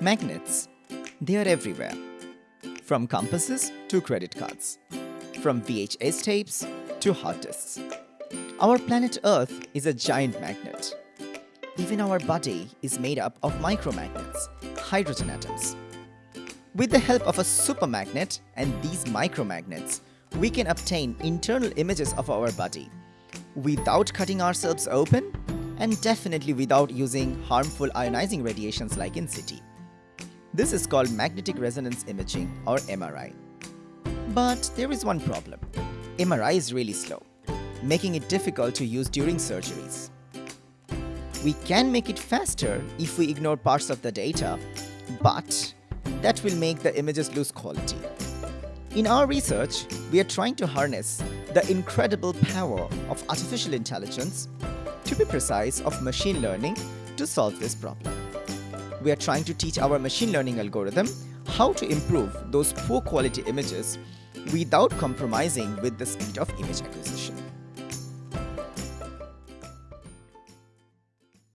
Magnets. They are everywhere. From compasses to credit cards. From VHS tapes to hard disks. Our planet Earth is a giant magnet. Even our body is made up of micromagnets, hydrogen atoms. With the help of a supermagnet and these micromagnets, we can obtain internal images of our body without cutting ourselves open and definitely without using harmful ionizing radiations like in CT. This is called magnetic resonance imaging or MRI. But there is one problem. MRI is really slow, making it difficult to use during surgeries. We can make it faster if we ignore parts of the data, but that will make the images lose quality. In our research, we are trying to harness the incredible power of artificial intelligence, to be precise of machine learning, to solve this problem. We are trying to teach our machine learning algorithm how to improve those poor quality images without compromising with the speed of image acquisition.